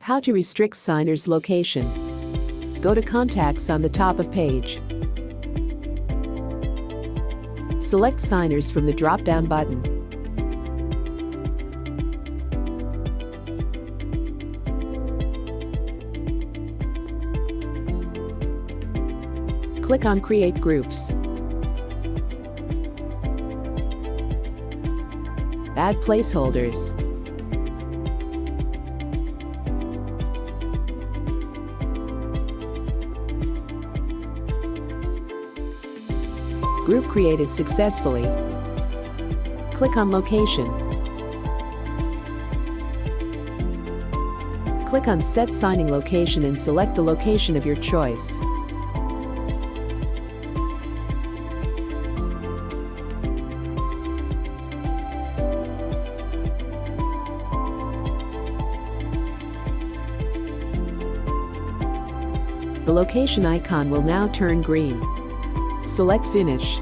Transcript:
How to restrict signer's location. Go to Contacts on the top of page. Select Signers from the drop-down button. Click on Create Groups. Add placeholders. Group created successfully. Click on Location. Click on Set Signing Location and select the location of your choice. The location icon will now turn green. Select Finish.